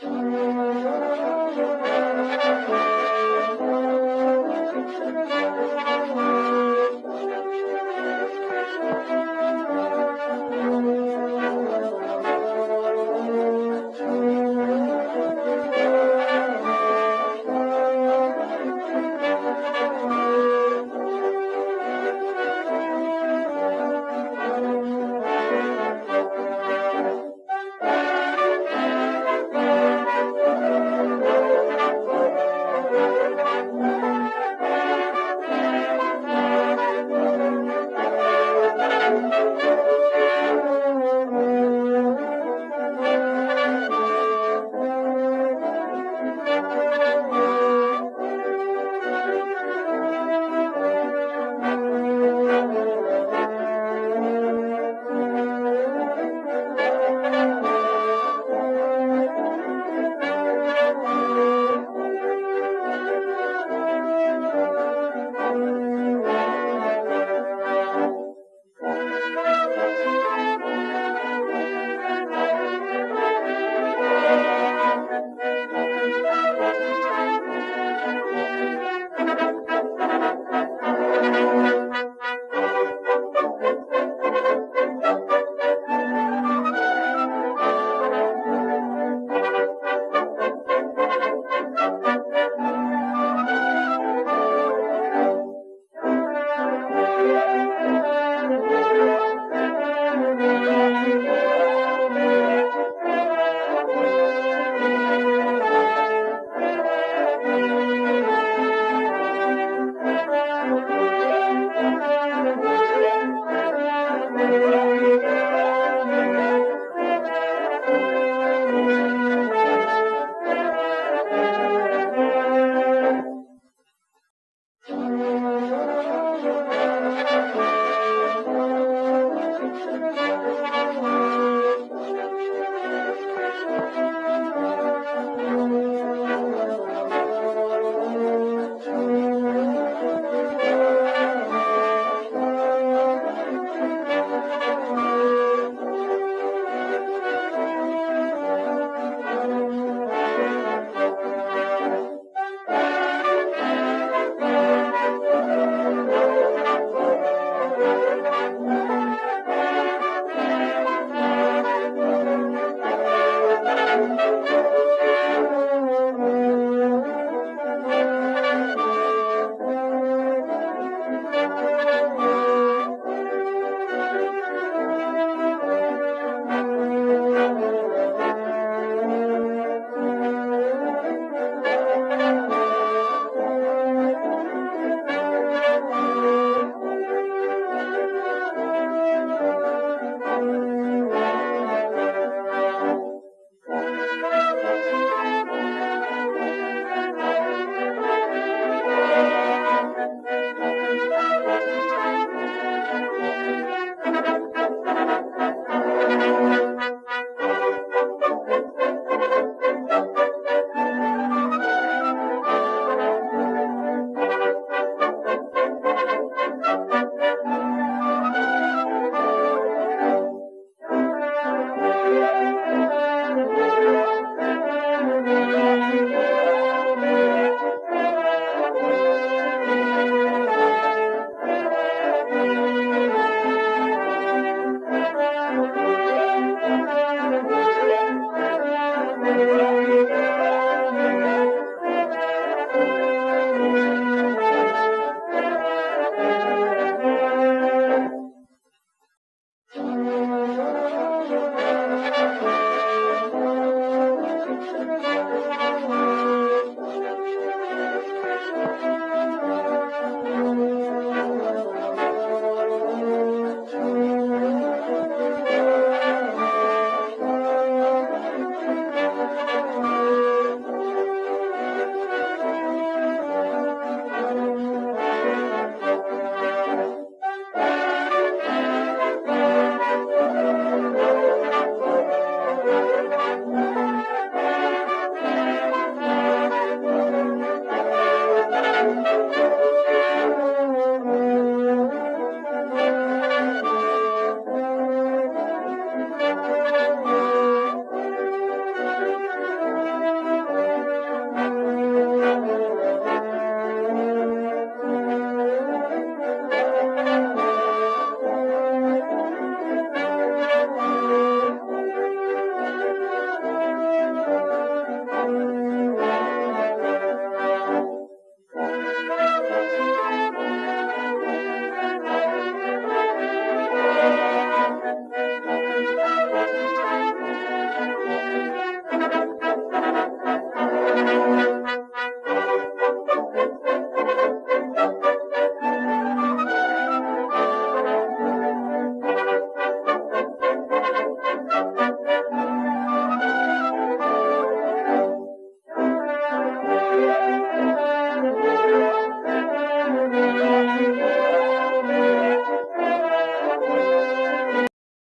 non scio